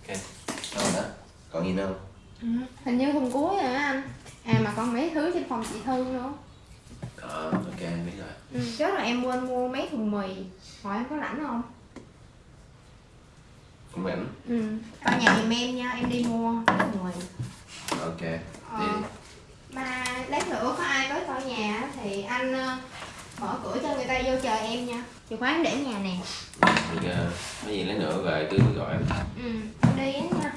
ok đâu đó còn gì nữa không Ừ, hình như phần cuối rồi á anh À mà còn mấy thứ trên phòng chị Thư nữa ờ ok anh biết rồi. Ừ, Trước là em quên mua mấy thùng mì. Hỏi em có rảnh không? cũng rảnh. Ừ, vào nhà giùm em nha, em đi mua mấy thùng mì. Ok đi ờ, Mà lát nữa có ai tới coi nhà á thì anh ờ, mở cửa cho người ta vô chờ em nha. Chìa khóa em để nhà nè. Thì uh, có gì lấy nữa về cứ gọi. Em Ừ, em đi á nha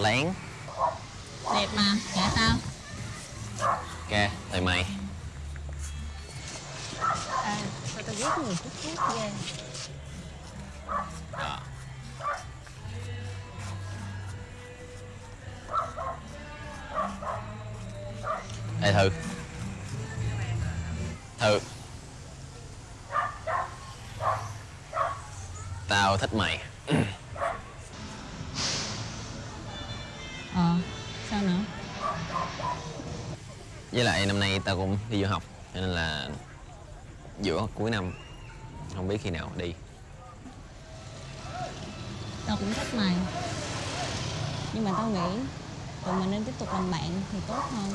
lén. Đẹp mà, dạ tao ok tụi mày. À, tao tao ghét người hút thuốc ghê. Ê thư. Thư. Tao thích mày sao nữa? với lại năm nay tao cũng đi du học cho nên là giữa cuối năm không biết khi nào đi. Tao cũng thích mày. Nhưng mà tao nghĩ tụi mình nên tiếp tục làm bạn thì tốt hơn.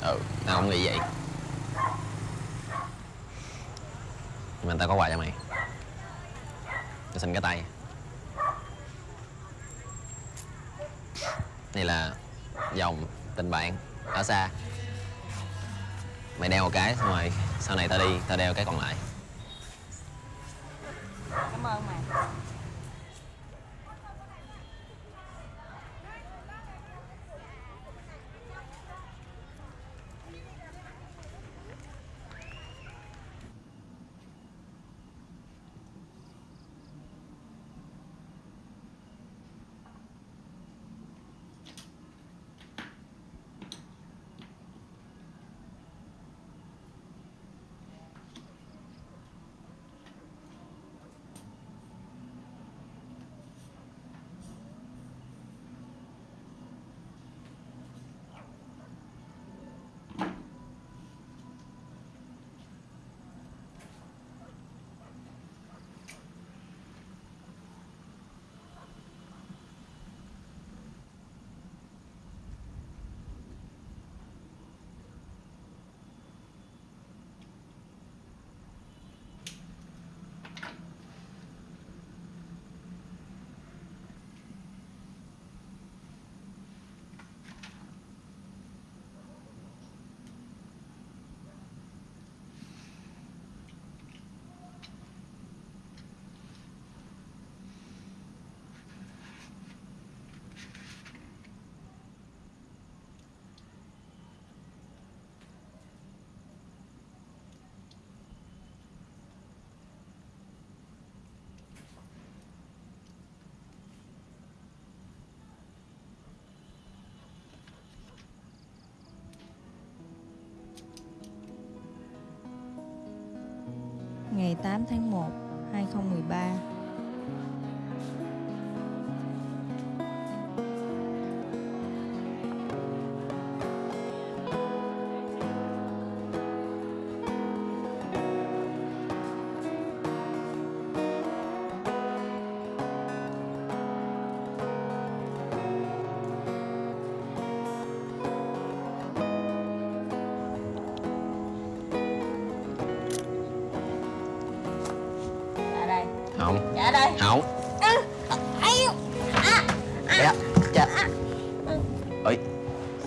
Ừ tao cũng nghĩ vậy. Nhưng mà tao có quà cho mày. Tao xin cái tay này là dòng tình bạn ở xa. Mày đeo một cái, xong rồi sau này tao đi, tao đeo cái còn lại. Ngày 8 tháng 1, 2013. Không Dạ đây. không Ai dạ cha ơi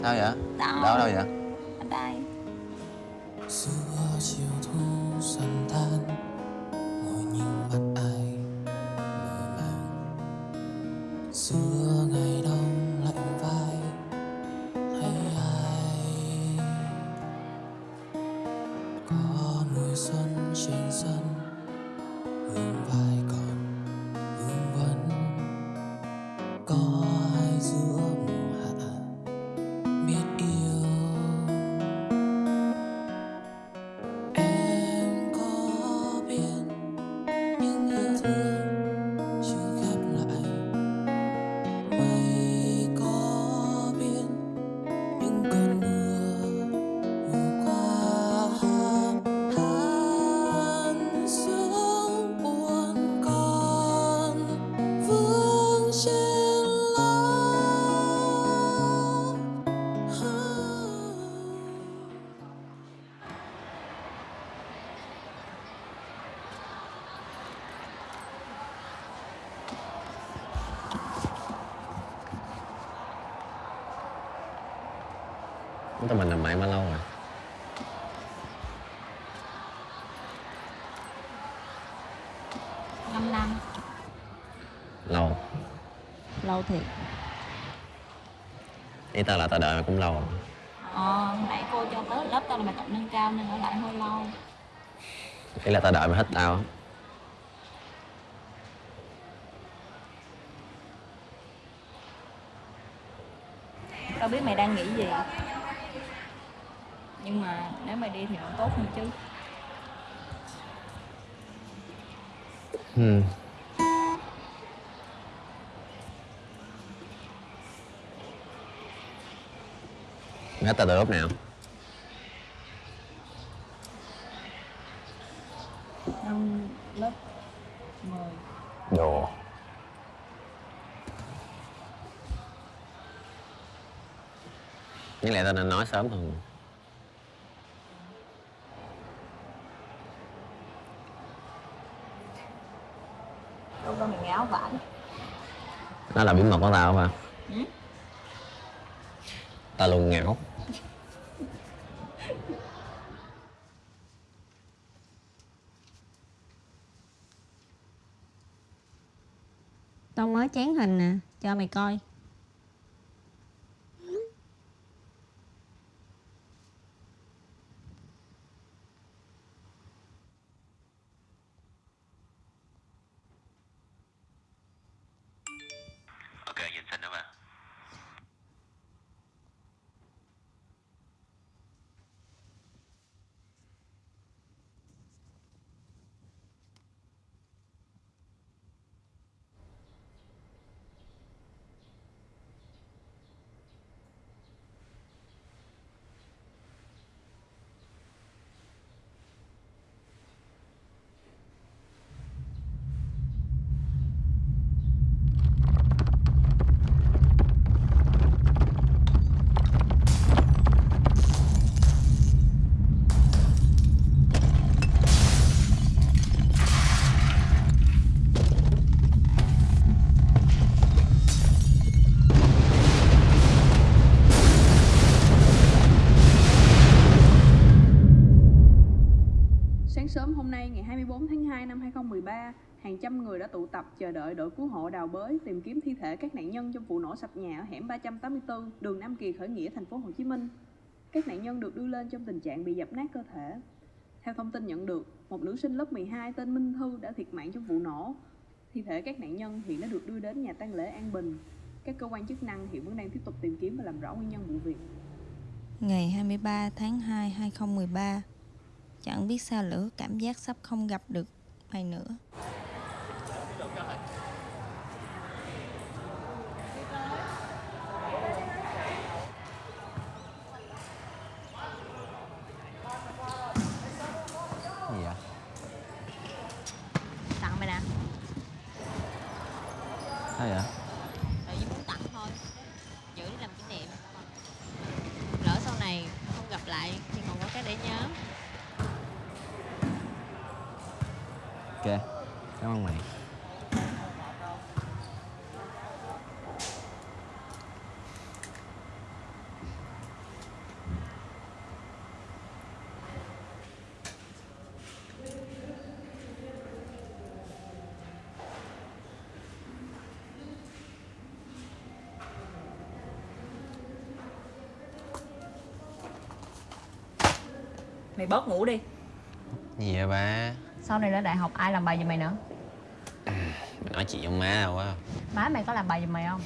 sao vậy Đâu? đâu đâu vậy Ở đây. giữa chiều thu dần tan ngồi nhìn mặt ai tụi mình làm bạn bao lâu rồi Năm năm. lâu Lâu thiệt. ý tao là tao đợi mày cũng lâu rồi Ờ, nãy cô cho tới lớp tao là bài tập nâng cao nên ở lại hơi lâu. ý là tao đợi mày hết tao. Tao biết mày đang nghĩ gì. Nhưng mà nếu mày đi thì nó tốt hơn chứ. ừ. hết tao từ lúc nào Năm lớp 10. đồ Với lại tao nên nói sớm hơn Lúc đó mày ngáo vải. Đó là bí mật của tao mà Ừ? Tao luôn ngảo Tao mới chán hình nè, cho mày coi. 2 năm 2013, hàng trăm người đã tụ tập chờ đợi đội cứu hộ đào bới tìm kiếm thi thể các nạn nhân trong vụ nổ sập nhà ở hẻm 384, đường Nam Kỳ khởi nghĩa thành phố Hồ Chí Minh. Các nạn nhân được đưa lên trong tình trạng bị dập nát cơ thể. Theo thông tin nhận được, một nữ sinh lớp 12 tên Minh Thư đã thiệt mạng trong vụ nổ. Thi thể các nạn nhân hiện đã được đưa đến nhà tang lễ An Bình. Các cơ quan chức năng hiện vẫn đang tiếp tục tìm kiếm và làm rõ nguyên nhân vụ việc. Ngày 23 tháng 2, 2013, chẳng biết sao lửa cảm giác sắp không gặp được này nữa cảm ơn mày. Mày bớt ngủ đi. Gì vậy ba? sau này lên đại học ai làm bài giùm mày nữa à, nói chị ông má đâu á. má mày có làm bài giùm mày không